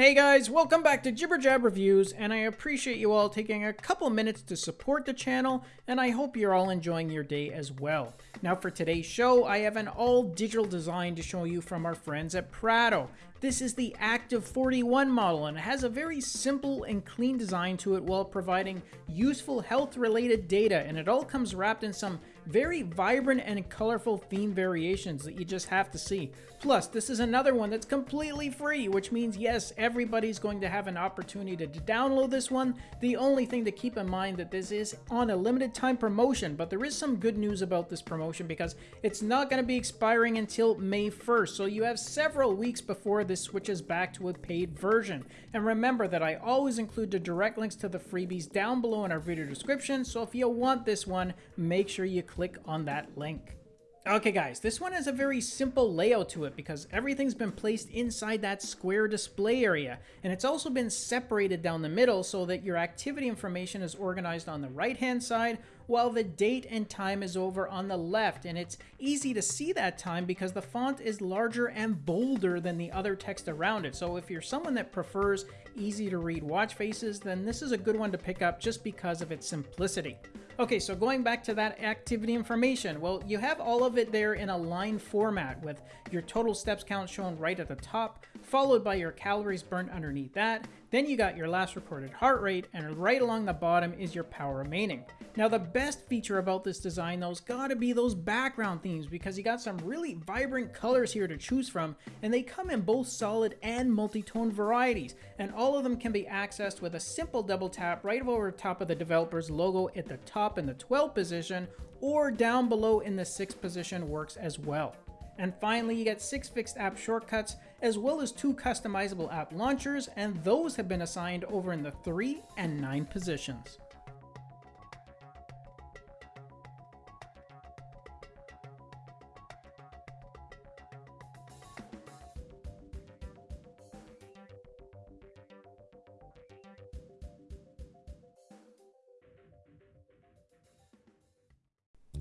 Hey guys, welcome back to Jibber Jab Reviews, and I appreciate you all taking a couple minutes to support the channel, and I hope you're all enjoying your day as well. Now for today's show, I have an all-digital design to show you from our friends at Prado. This is the Active 41 model, and it has a very simple and clean design to it while providing useful health-related data, and it all comes wrapped in some very vibrant and colorful theme variations that you just have to see. Plus, this is another one that's completely free, which means yes, everybody's going to have an opportunity to download this one. The only thing to keep in mind that this is on a limited time promotion, but there is some good news about this promotion because it's not going to be expiring until May 1st, so you have several weeks before this switches back to a paid version. And remember that I always include the direct links to the freebies down below in our video description, so if you want this one, make sure you click on that link. Okay guys, this one has a very simple layout to it because everything's been placed inside that square display area and it's also been separated down the middle so that your activity information is organized on the right hand side while the date and time is over on the left and it's easy to see that time because the font is larger and bolder than the other text around it. So if you're someone that prefers easy to read watch faces then this is a good one to pick up just because of its simplicity. Okay, so going back to that activity information, well, you have all of it there in a line format with your total steps count shown right at the top, followed by your calories burned underneath that. Then you got your last recorded heart rate, and right along the bottom is your power remaining. Now, the best feature about this design, though, has gotta be those background themes because you got some really vibrant colors here to choose from, and they come in both solid and multi-tone varieties, and all of them can be accessed with a simple double tap right over top of the developer's logo at the top in the 12 position, or down below in the 6 position works as well. And finally, you get six fixed app shortcuts, as well as two customizable app launchers, and those have been assigned over in the 3 and 9 positions.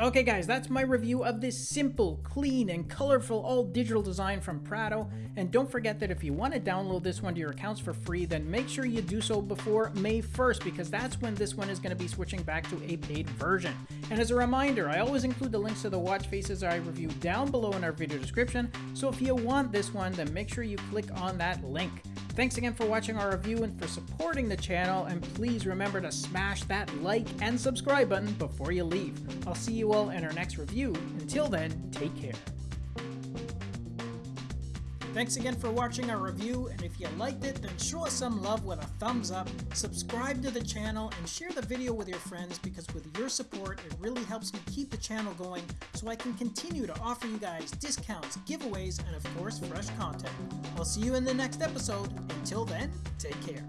Okay guys, that's my review of this simple, clean, and colorful all-digital design from Prado. And don't forget that if you want to download this one to your accounts for free, then make sure you do so before May 1st, because that's when this one is going to be switching back to a paid version. And as a reminder, I always include the links to the watch faces I review down below in our video description, so if you want this one, then make sure you click on that link. Thanks again for watching our review and for supporting the channel, and please remember to smash that like and subscribe button before you leave. I'll see you all in our next review. Until then, take care. Thanks again for watching our review, and if you liked it, then show us some love with a thumbs up, subscribe to the channel, and share the video with your friends because with your support, it really helps me keep the channel going so I can continue to offer you guys discounts, giveaways, and of course, fresh content. I'll see you in the next episode. Until then, take care.